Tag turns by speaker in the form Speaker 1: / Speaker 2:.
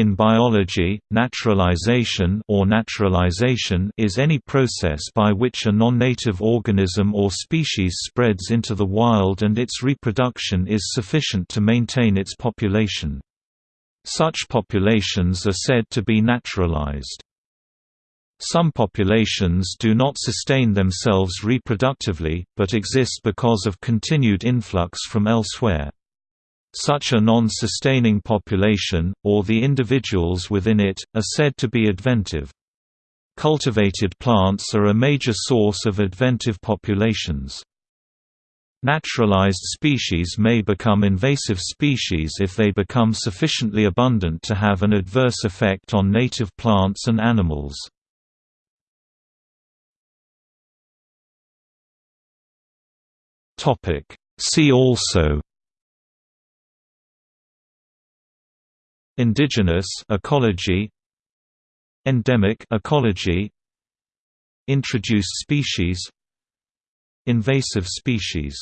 Speaker 1: In biology, naturalization or naturalization is any process by which a non-native organism or species spreads into the wild and its reproduction is sufficient to maintain its population. Such populations are said to be naturalized. Some populations do not sustain themselves reproductively, but exist because of continued influx from elsewhere. Such a non-sustaining population, or the individuals within it, are said to be adventive. Cultivated plants are a major source of adventive populations. Naturalized species may become invasive species if they become sufficiently abundant to have an adverse effect on native plants and animals. See also Indigenous ecology Endemic ecology Introduced species Invasive species